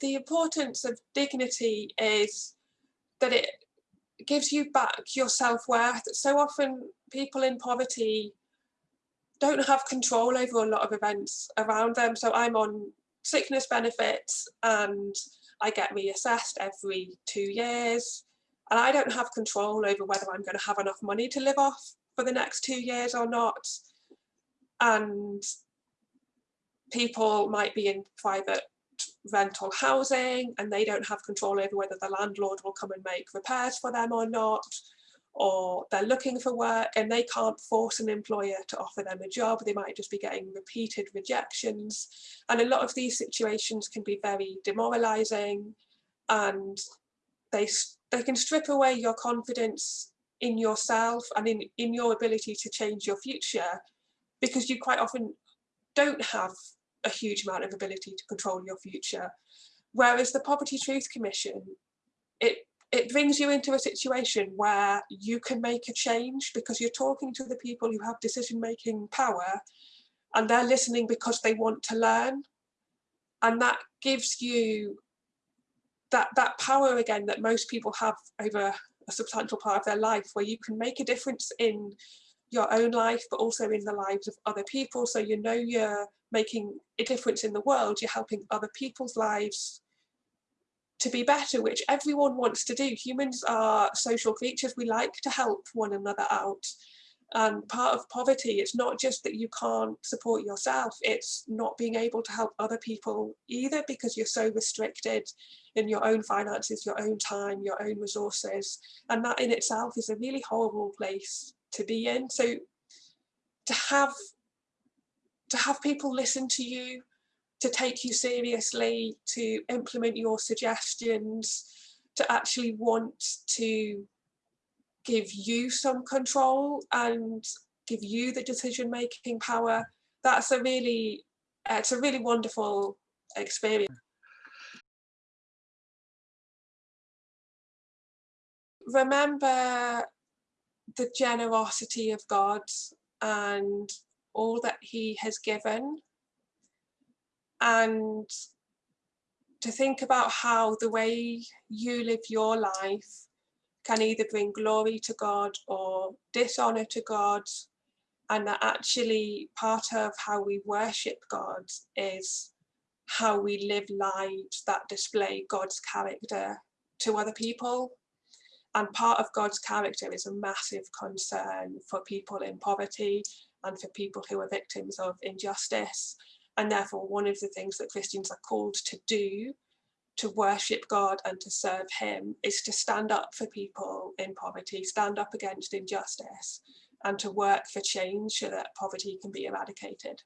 the importance of dignity is that it gives you back your self-worth. So often people in poverty don't have control over a lot of events around them. So I'm on sickness benefits and I get reassessed every two years and I don't have control over whether I'm going to have enough money to live off for the next two years or not. And people might be in private rental housing and they don't have control over whether the landlord will come and make repairs for them or not or they're looking for work and they can't force an employer to offer them a job. They might just be getting repeated rejections. And a lot of these situations can be very demoralizing and they they can strip away your confidence in yourself and in in your ability to change your future because you quite often don't have a huge amount of ability to control your future. Whereas the Poverty Truth Commission, it it brings you into a situation where you can make a change because you're talking to the people who have decision-making power and they're listening because they want to learn. And that gives you that, that power again that most people have over a substantial part of their life where you can make a difference in your own life, but also in the lives of other people. So you know you're making a difference in the world, you're helping other people's lives to be better, which everyone wants to do. Humans are social creatures, we like to help one another out. And part of poverty, it's not just that you can't support yourself, it's not being able to help other people either because you're so restricted in your own finances, your own time, your own resources. And that in itself is a really horrible place to be in. So to have to have people listen to you, to take you seriously, to implement your suggestions, to actually want to give you some control and give you the decision making power. That's a really, it's a really wonderful experience. Remember the generosity of God and all that he has given. And to think about how the way you live your life can either bring glory to God or dishonor to God and that actually part of how we worship God is how we live lives that display God's character to other people and part of God's character is a massive concern for people in poverty and for people who are victims of injustice. And therefore, one of the things that Christians are called to do to worship God and to serve him is to stand up for people in poverty, stand up against injustice and to work for change so that poverty can be eradicated.